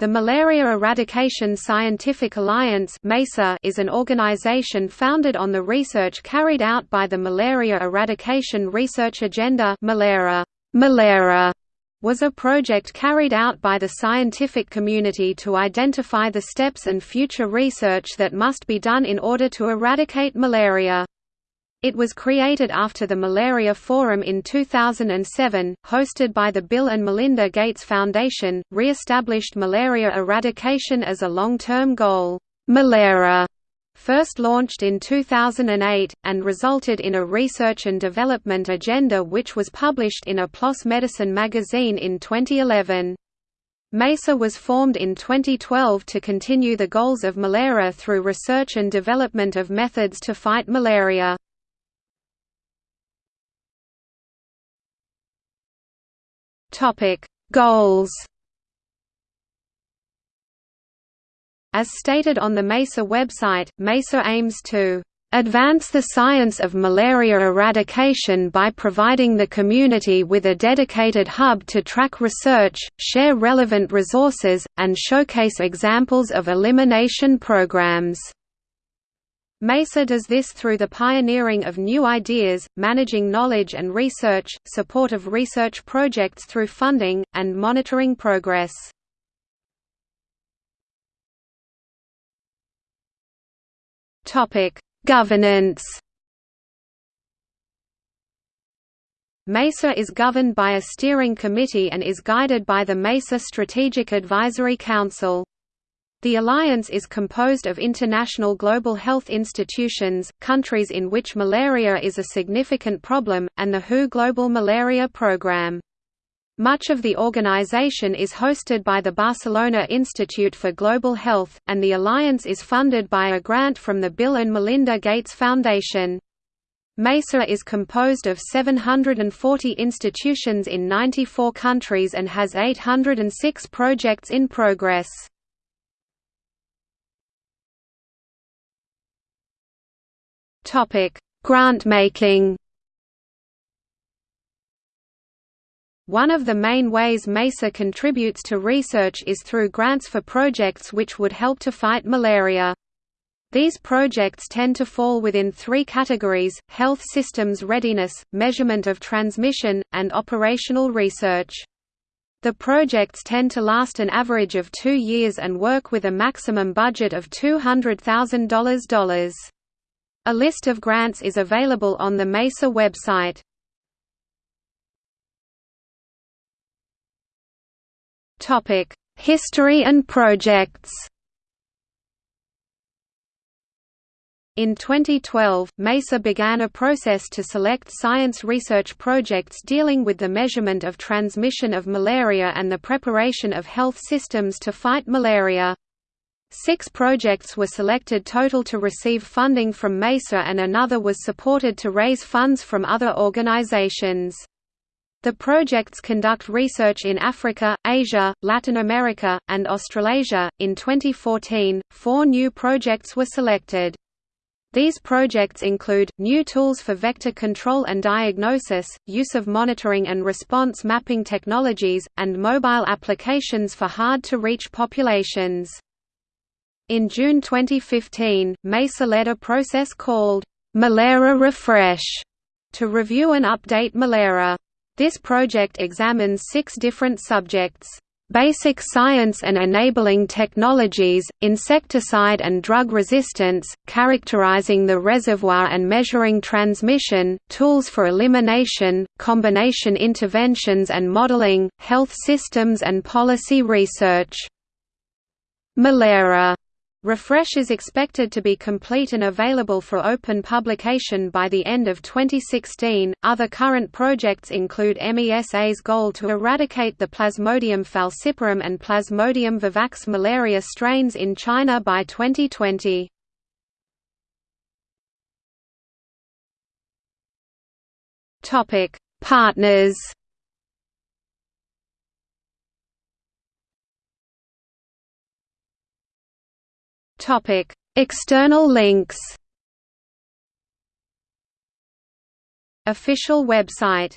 The Malaria Eradication Scientific Alliance is an organization founded on the research carried out by the Malaria Eradication Research Agenda Malera. Malera was a project carried out by the scientific community to identify the steps and future research that must be done in order to eradicate malaria. It was created after the Malaria Forum in 2007, hosted by the Bill and Melinda Gates Foundation, re-established malaria eradication as a long-term goal. Malera first launched in 2008, and resulted in a research and development agenda which was published in a PLOS Medicine magazine in 2011. MESA was formed in 2012 to continue the goals of malaria through research and development of methods to fight Malera. Topic: Goals. As stated on the MESA website, MESA aims to advance the science of malaria eradication by providing the community with a dedicated hub to track research, share relevant resources, and showcase examples of elimination programs. MESA does this through the pioneering of new ideas, managing knowledge and research, support of research projects through funding, and monitoring progress. Governance MESA is governed by a steering committee and is guided by the MESA Strategic Advisory Council. The alliance is composed of international global health institutions, countries in which malaria is a significant problem, and the WHO Global Malaria Programme. Much of the organization is hosted by the Barcelona Institute for Global Health, and the alliance is funded by a grant from the Bill and Melinda Gates Foundation. MESA is composed of 740 institutions in 94 countries and has 806 projects in progress. Topic: Grant making. One of the main ways MESA contributes to research is through grants for projects which would help to fight malaria. These projects tend to fall within three categories, health systems readiness, measurement of transmission, and operational research. The projects tend to last an average of two years and work with a maximum budget of $200,000. A list of grants is available on the MESA website. History and projects In 2012, MESA began a process to select science research projects dealing with the measurement of transmission of malaria and the preparation of health systems to fight malaria. Six projects were selected total to receive funding from MESA and another was supported to raise funds from other organizations. The projects conduct research in Africa, Asia, Latin America, and Australasia. In 2014, four new projects were selected. These projects include, new tools for vector control and diagnosis, use of monitoring and response mapping technologies, and mobile applications for hard-to-reach populations. In June 2015, MESA led a process called Malera Refresh to review and update Malera. This project examines six different subjects basic science and enabling technologies, insecticide and drug resistance, characterizing the reservoir and measuring transmission, tools for elimination, combination interventions and modeling, health systems and policy research. Malera Refresh is expected to be complete and available for open publication by the end of 2016. Other current projects include MESA's goal to eradicate the Plasmodium falciparum and Plasmodium vivax malaria strains in China by 2020. Topic: Partners Topic: External links. Official website